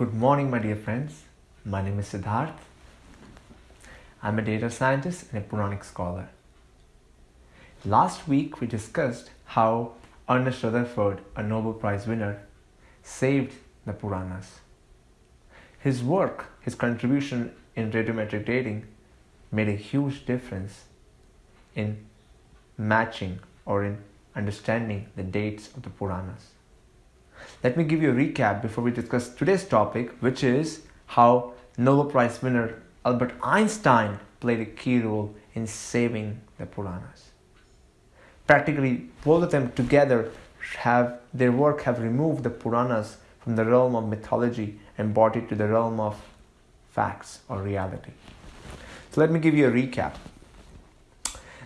Good morning, my dear friends. My name is Siddharth. I'm a data scientist and a Puranic scholar. Last week, we discussed how Ernest Rutherford, a Nobel Prize winner, saved the Puranas. His work, his contribution in radiometric dating, made a huge difference in matching or in understanding the dates of the Puranas. Let me give you a recap before we discuss today's topic, which is how Nobel Prize winner Albert Einstein played a key role in saving the Puranas. Practically, both of them together have their work have removed the Puranas from the realm of mythology and brought it to the realm of facts or reality. So let me give you a recap.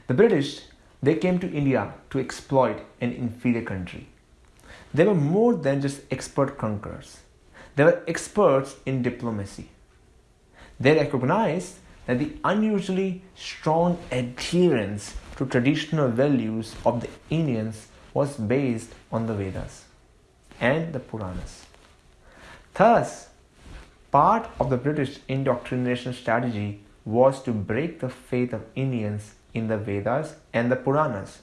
The British they came to India to exploit an inferior country. They were more than just expert conquerors. They were experts in diplomacy. They recognized that the unusually strong adherence to traditional values of the Indians was based on the Vedas and the Puranas. Thus, part of the British indoctrination strategy was to break the faith of Indians in the Vedas and the Puranas.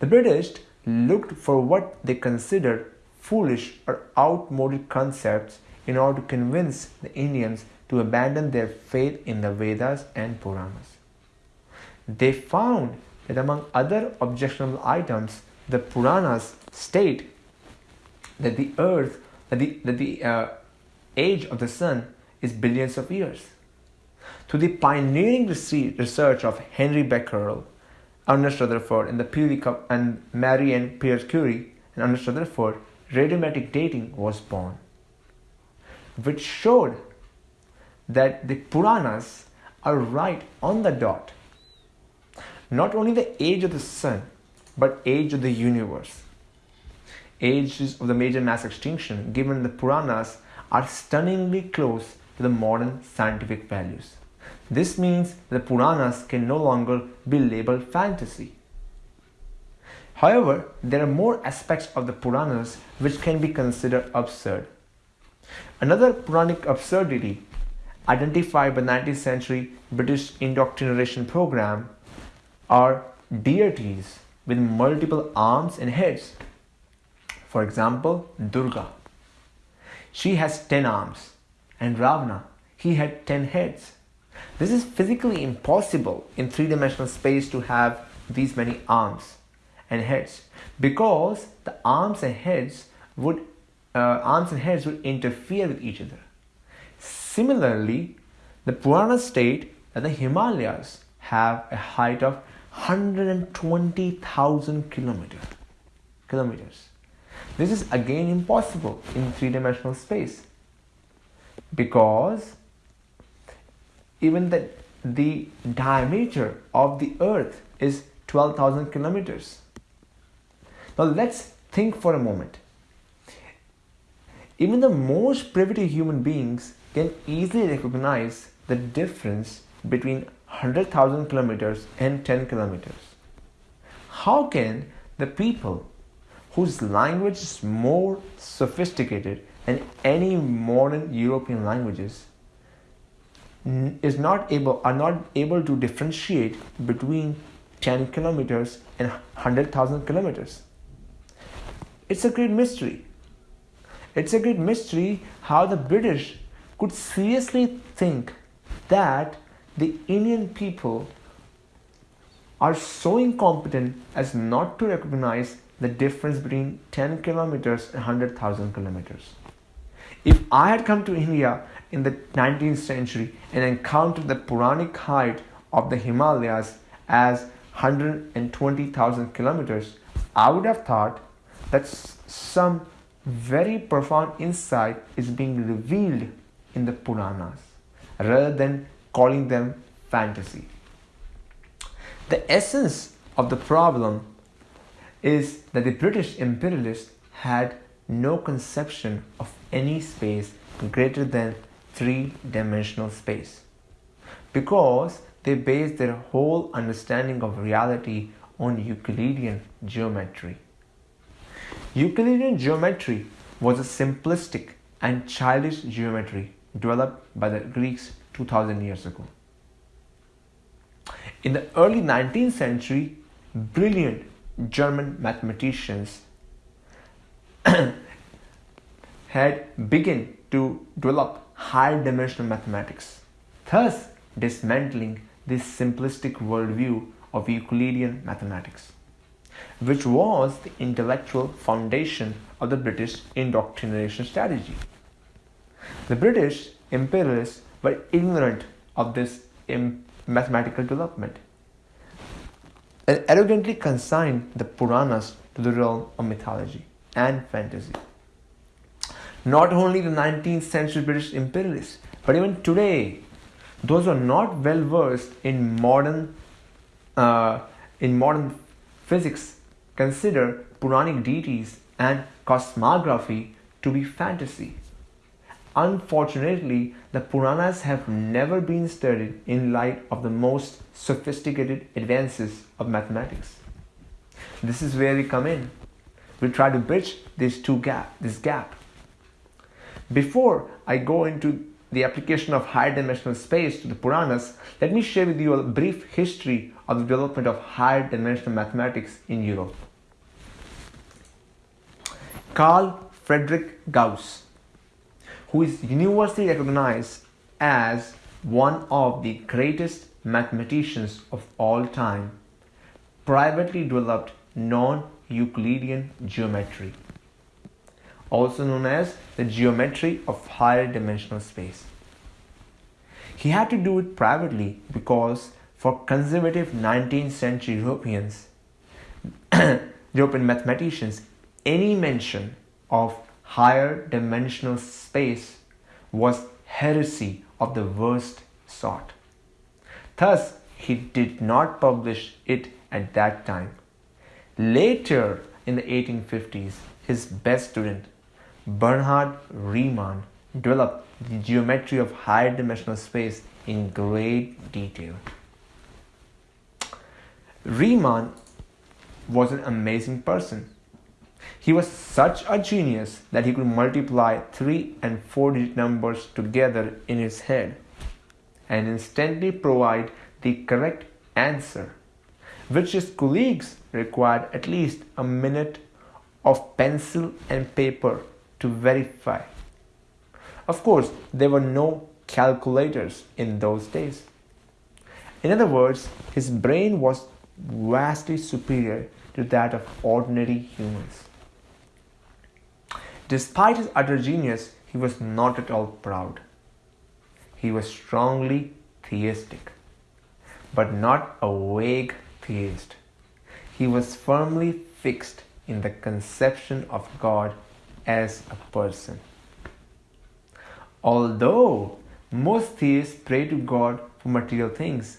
The British looked for what they considered foolish or outmoded concepts in order to convince the Indians to abandon their faith in the Vedas and Puranas. They found that among other objectionable items, the Puranas state that the earth, that the, that the uh, age of the sun is billions of years. To the pioneering research of Henry Becquerel, Ernest Rutherford, and the Peary and Marie and Pierre Curie, and Ernest Rutherford, radiometric dating was born, which showed that the Puranas are right on the dot. Not only the age of the sun, but age of the universe. Ages of the major mass extinction given in the Puranas are stunningly close to the modern scientific values. This means the Puranas can no longer be labeled fantasy. However, there are more aspects of the Puranas which can be considered absurd. Another Puranic absurdity identified by 19th century British indoctrination program are deities with multiple arms and heads. For example, Durga. She has 10 arms and Ravana, he had 10 heads. This is physically impossible in three-dimensional space to have these many arms and heads because the arms and heads would uh, arms and heads would interfere with each other. Similarly, the Purana state that the Himalayas have a height of 120,000 kilometers. Kilometers. This is again impossible in three-dimensional space because even the, the diameter of the earth is 12,000 kilometers. Now let's think for a moment. Even the most primitive human beings can easily recognize the difference between 100,000 kilometers and 10 kilometers. How can the people whose language is more sophisticated than any modern European languages is not able are not able to differentiate between 10 kilometers and 100,000 kilometers. It's a great mystery. It's a great mystery how the British could seriously think that the Indian people are so incompetent as not to recognize the difference between 10 kilometers and 100,000 kilometers. If I had come to India in the 19th century and encountered the Puranic height of the Himalayas as 120,000 kilometers, I would have thought that some very profound insight is being revealed in the Puranas rather than calling them fantasy. The essence of the problem is that the British imperialists had no conception of any space greater than three-dimensional space because they base their whole understanding of reality on Euclidean geometry. Euclidean geometry was a simplistic and childish geometry developed by the Greeks 2000 years ago. In the early 19th century, brilliant German mathematicians had begun to develop higher dimensional mathematics, thus dismantling this simplistic worldview of Euclidean mathematics, which was the intellectual foundation of the British indoctrination strategy. The British imperialists were ignorant of this mathematical development and arrogantly consigned the Puranas to the realm of mythology and fantasy. Not only the 19th century British imperialists, but even today, those who are not well versed in modern uh, in modern physics consider Puranic deities and cosmography to be fantasy. Unfortunately, the Puranas have never been studied in light of the most sophisticated advances of mathematics. This is where we come in. We try to bridge this two gap, this gap. Before I go into the application of higher dimensional space to the Puranas, let me share with you a brief history of the development of higher dimensional mathematics in Europe. Carl Friedrich Gauss, who is universally recognized as one of the greatest mathematicians of all time, privately developed non-Euclidean geometry, also known as the geometry of higher dimensional space. He had to do it privately because for conservative 19th century Europeans, European mathematicians, any mention of higher dimensional space was heresy of the worst sort. Thus, he did not publish it at that time. Later in the 1850s, his best student, Bernhard Riemann, developed the geometry of higher dimensional space in great detail. Riemann was an amazing person. He was such a genius that he could multiply 3 and 4 digit numbers together in his head and instantly provide the correct answer, which his colleagues required at least a minute of pencil and paper to verify. Of course, there were no calculators in those days. In other words, his brain was vastly superior to that of ordinary humans. Despite his utter genius, he was not at all proud. He was strongly theistic, but not a vague theist. He was firmly fixed in the conception of God as a person. Although most theists pray to God for material things,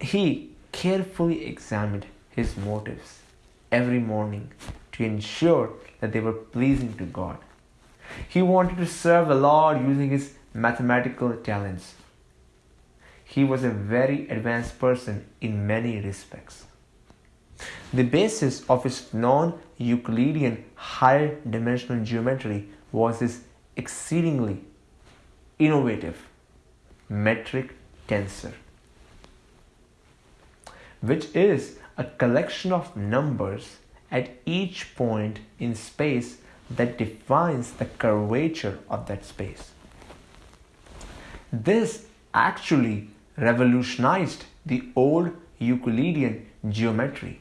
he carefully examined his motives every morning to ensure that they were pleasing to God. He wanted to serve the Lord using his mathematical talents. He was a very advanced person in many respects. The basis of his non Euclidean higher dimensional geometry was his exceedingly innovative metric tensor, which is a collection of numbers at each point in space that defines the curvature of that space. This actually revolutionized the old Euclidean geometry,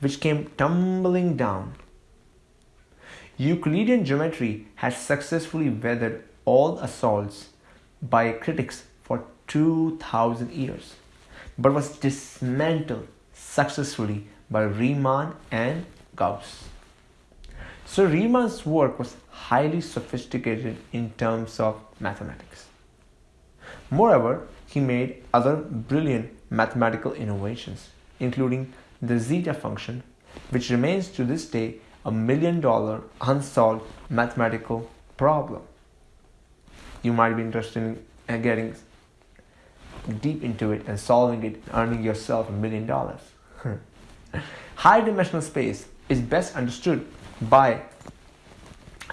which came tumbling down. Euclidean geometry has successfully weathered all assaults by critics for 2000 years, but was dismantled successfully by Riemann and Gauss. So Riemann's work was highly sophisticated in terms of mathematics. Moreover, he made other brilliant mathematical innovations, including the zeta function, which remains to this day a million dollar unsolved mathematical problem. You might be interested in uh, getting deep into it and solving it, earning yourself a million dollars. High dimensional space is best understood by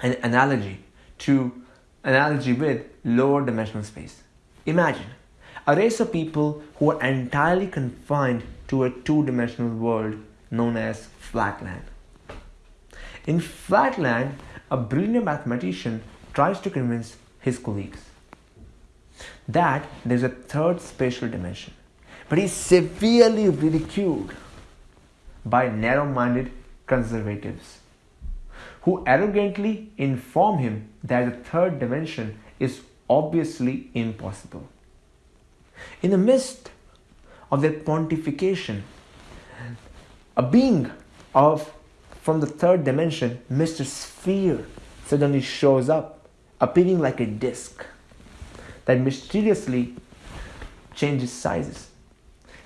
an analogy to analogy with lower dimensional space. Imagine a race of people who are entirely confined to a two dimensional world known as flatland. In flatland, a brilliant mathematician tries to convince his colleagues that there's a third spatial dimension, but he's severely ridiculed by narrow minded conservatives who arrogantly inform him that the third dimension is obviously impossible. In the midst of their pontification, a being of from the third dimension, Mr. Sphere, suddenly shows up, appearing like a disk that mysteriously changes sizes.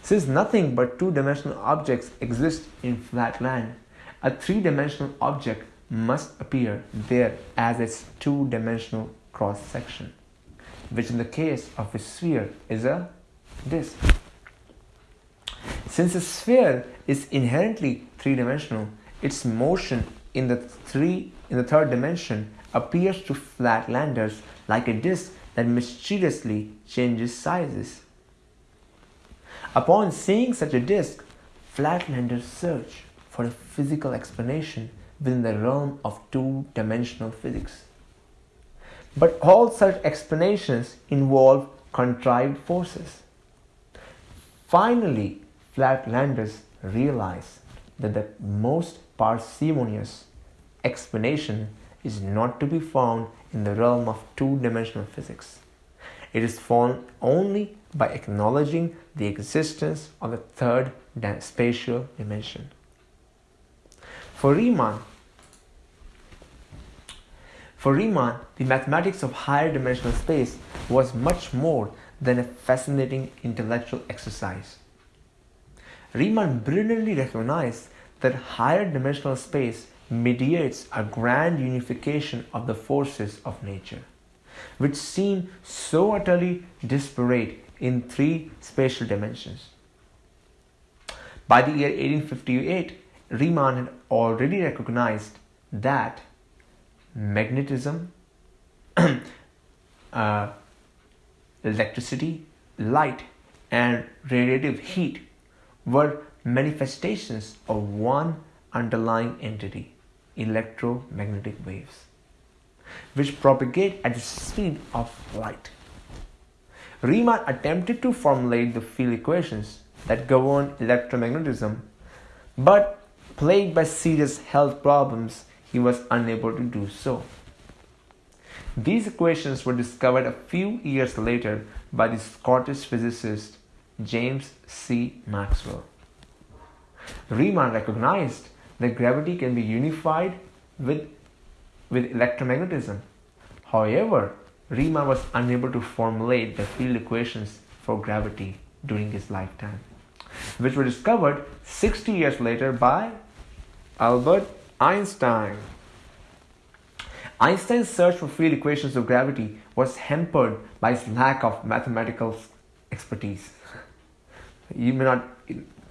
Since nothing but two dimensional objects exist in flat land, a three dimensional object must appear there as its two dimensional cross section, which in the case of a sphere is a disk. Since a sphere is inherently three dimensional, its motion in the three in the third dimension appears to flatlanders like a disk that mysteriously changes sizes. Upon seeing such a disk, flatlanders search for a physical explanation within the realm of two dimensional physics. But all such explanations involve contrived forces. Finally, flatlanders realize that the most parsimonious explanation is not to be found in the realm of two dimensional physics. It is found only by acknowledging the existence of the third spatial dimension. For Riemann, for Riemann, the mathematics of higher dimensional space was much more than a fascinating intellectual exercise. Riemann brilliantly recognized that higher dimensional space mediates a grand unification of the forces of nature, which seem so utterly disparate in three spatial dimensions. By the year 1858, Riemann had already recognized that magnetism, uh, electricity, light, and radiative heat were manifestations of one underlying entity, electromagnetic waves, which propagate at the speed of light. Riemann attempted to formulate the field equations that govern electromagnetism, but plagued by serious health problems, he was unable to do so. These equations were discovered a few years later by the Scottish physicist James C. Maxwell. Riemann recognized that gravity can be unified with, with electromagnetism. However, Riemann was unable to formulate the field equations for gravity during his lifetime, which were discovered 60 years later by Albert Einstein. Einstein's search for field equations of gravity was hampered by his lack of mathematical expertise. You may not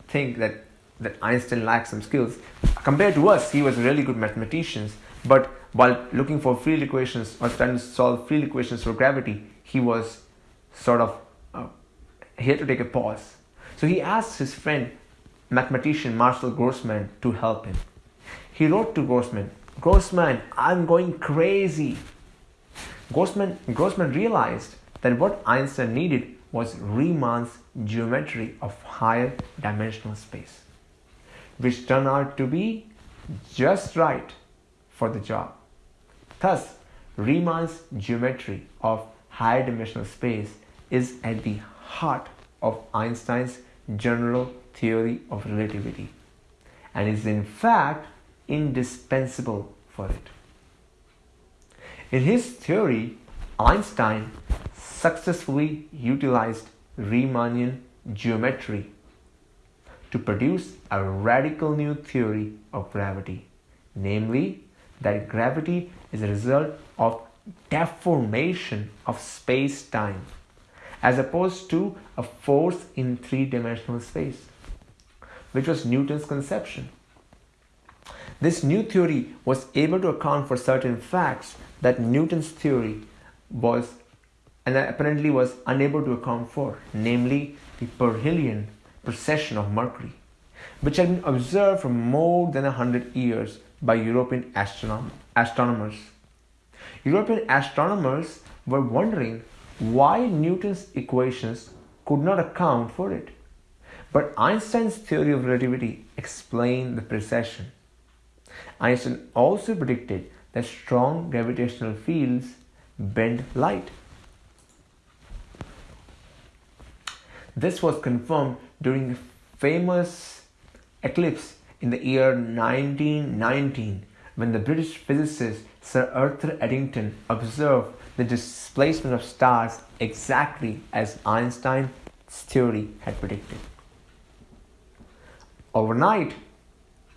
think that that Einstein lacked some skills. Compared to us, he was a really good mathematician, but while looking for field equations or trying to solve field equations for gravity, he was sort of, uh, to take a pause. So he asked his friend, mathematician Marcel Grossmann, to help him. He wrote to Grossmann, Grossmann, I'm going crazy. Grossman, Grossmann realized that what Einstein needed was Riemann's geometry of higher dimensional space which turned out to be just right for the job. Thus, Riemann's geometry of higher dimensional space is at the heart of Einstein's general theory of relativity and is in fact indispensable for it. In his theory, Einstein successfully utilized Riemannian geometry to produce a radical new theory of gravity, namely that gravity is a result of deformation of space-time as opposed to a force in three-dimensional space, which was Newton's conception. This new theory was able to account for certain facts that Newton's theory was and that apparently was unable to account for, namely the perihelion precession of Mercury, which had been observed for more than a hundred years by European astronom- astronomers. European astronomers were wondering why Newton's equations could not account for it. But Einstein's theory of relativity explained the precession. Einstein also predicted that strong gravitational fields bend light. This was confirmed during the famous eclipse in the year 1919 when the British physicist Sir Arthur Eddington observed the displacement of stars exactly as Einstein's theory had predicted. Overnight,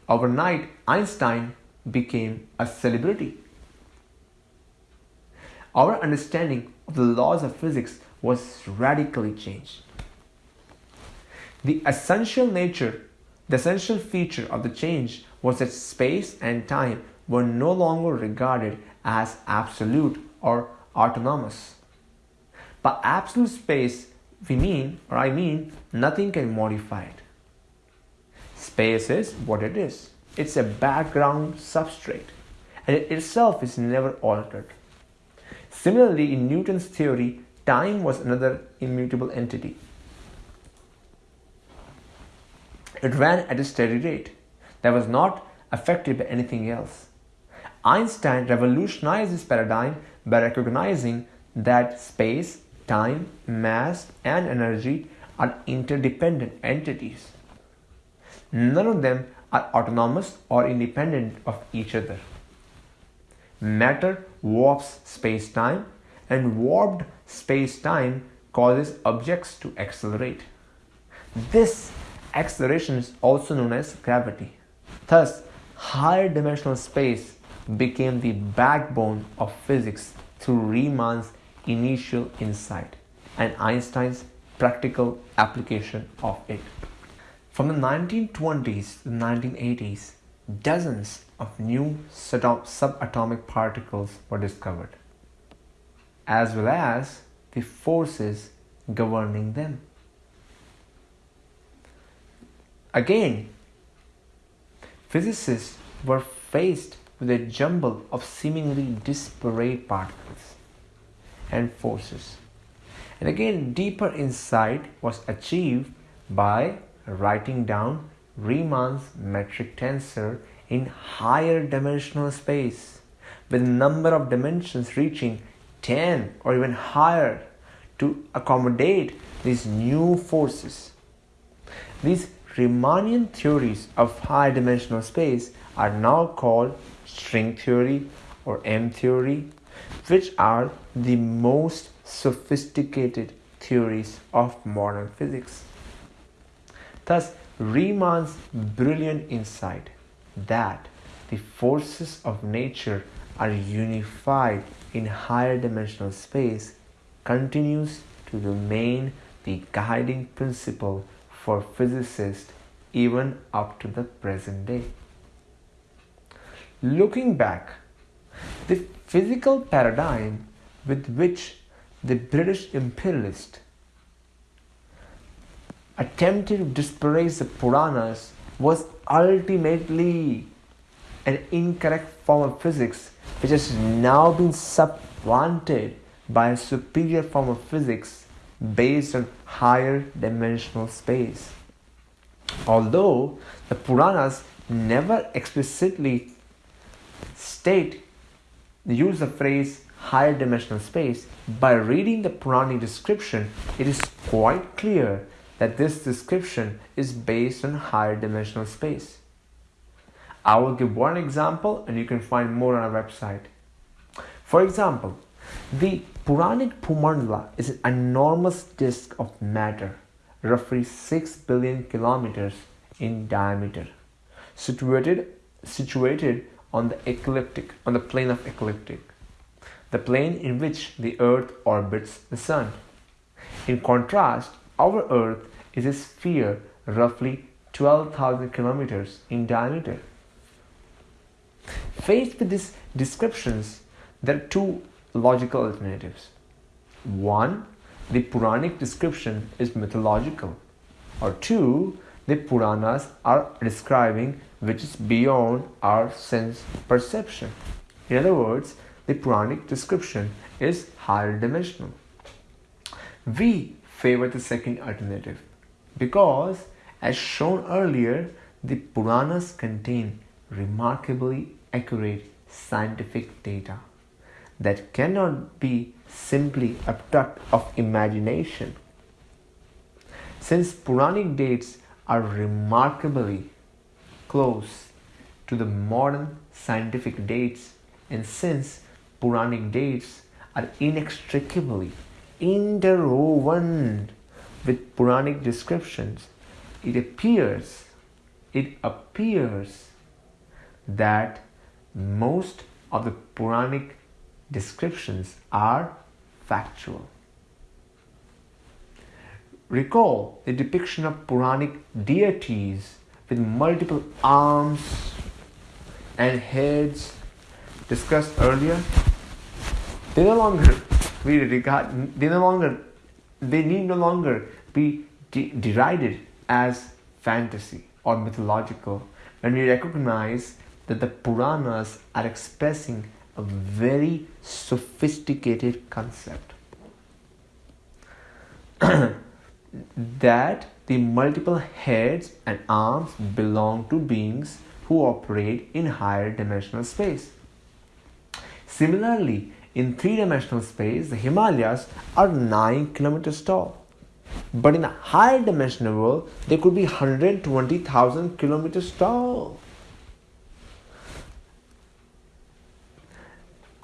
overnight Einstein became a celebrity. Our understanding of the laws of physics was radically changed. The essential nature, the essential feature of the change was that space and time were no longer regarded as absolute or autonomous. By absolute space, we mean, or I mean, nothing can modify it. Space is what it is. It's a background substrate, and it itself is never altered. Similarly, in Newton's theory, time was another immutable entity. It ran at a steady rate that was not affected by anything else. Einstein revolutionized this paradigm by recognizing that space, time, mass, and energy are interdependent entities. None of them are autonomous or independent of each other. Matter warps space time, and warped space time causes objects to accelerate. This acceleration is also known as gravity. Thus, higher dimensional space became the backbone of physics through Riemann's initial insight and Einstein's practical application of it. From the 1920s to the 1980s, dozens of new subatomic particles were discovered, as well as the forces governing them. Again, physicists were faced with a jumble of seemingly disparate particles and forces. And again, deeper insight was achieved by writing down Riemann's metric tensor in higher dimensional space with a number of dimensions reaching 10 or even higher to accommodate these new forces. These Riemannian theories of high dimensional space are now called string theory or M theory, which are the most sophisticated theories of modern physics. Thus, Riemann's brilliant insight that the forces of nature are unified in higher dimensional space continues to remain the guiding principle for physicists even up to the present day. Looking back, the physical paradigm with which the British imperialist attempted to disparage the Puranas was ultimately an incorrect form of physics which has now been supplanted by a superior form of physics based on higher dimensional space. Although the Puranas never explicitly state the use of phrase higher dimensional space, by reading the Puranic description, it is quite clear that this description is based on higher dimensional space. I will give one example and you can find more on our website. For example, the Puranic Bhumandala is an enormous disk of matter, roughly 6 billion kilometers in diameter, situated, situated on the ecliptic, on the plane of ecliptic, the plane in which the earth orbits the sun. In contrast, our earth is a sphere roughly 12,000 kilometers in diameter. faced with these descriptions, there are two logical alternatives. One, the Puranic description is mythological, or two, the Puranas are describing which is beyond our sense perception. In other words, the Puranic description is higher dimensional. We favor the second alternative because, as shown earlier, the Puranas contain remarkably accurate scientific data that cannot be simply a product of imagination. Since Puranic dates are remarkably close to the modern scientific dates, and since Puranic dates are inextricably interwoven with Puranic descriptions, it appears, it appears that most of the Puranic descriptions are factual. Recall the depiction of Puranic deities with multiple arms and heads discussed earlier. They no longer we regard they no longer they need no longer be de- derided as fantasy or mythological when we recognize that the Puranas are expressing a very sophisticated concept. that the multiple heads and arms belong to beings who operate in higher dimensional space. Similarly, in three dimensional space, the Himalayas are 9 kilometers tall. But in a higher dimensional world, they could be 120,000 kilometers tall.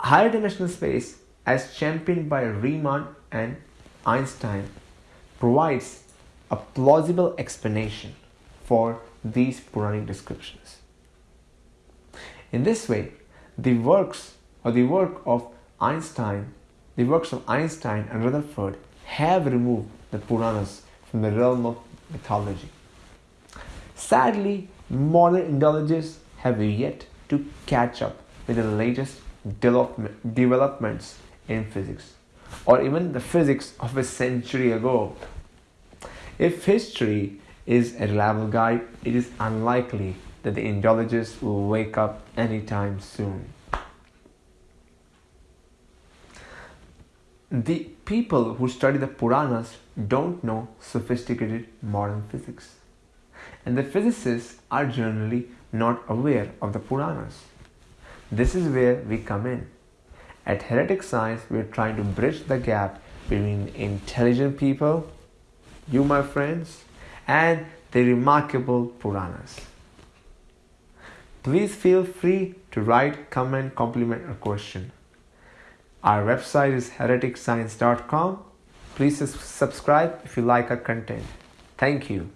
Higher dimensional space, as championed by Riemann and Einstein, provides a plausible explanation for these Puranic descriptions. In this way, the works or the work of Einstein, the works of Einstein and Rutherford have removed the Puranas from the realm of mythology. Sadly, modern Indologists have yet to catch up with the latest developments in physics, or even the physics of a century ago. If history is a reliable guide, it is unlikely that the Indologists will wake up anytime soon. The people who study the Puranas don't know sophisticated modern physics, and the physicists are generally not aware of the Puranas. This is where we come in. At Heretic Science, we are trying to bridge the gap between intelligent people you, my friends, and the remarkable Puranas. Please feel free to write, comment, compliment, or question. Our website is hereticscience.com. Please subscribe if you like our content. Thank you.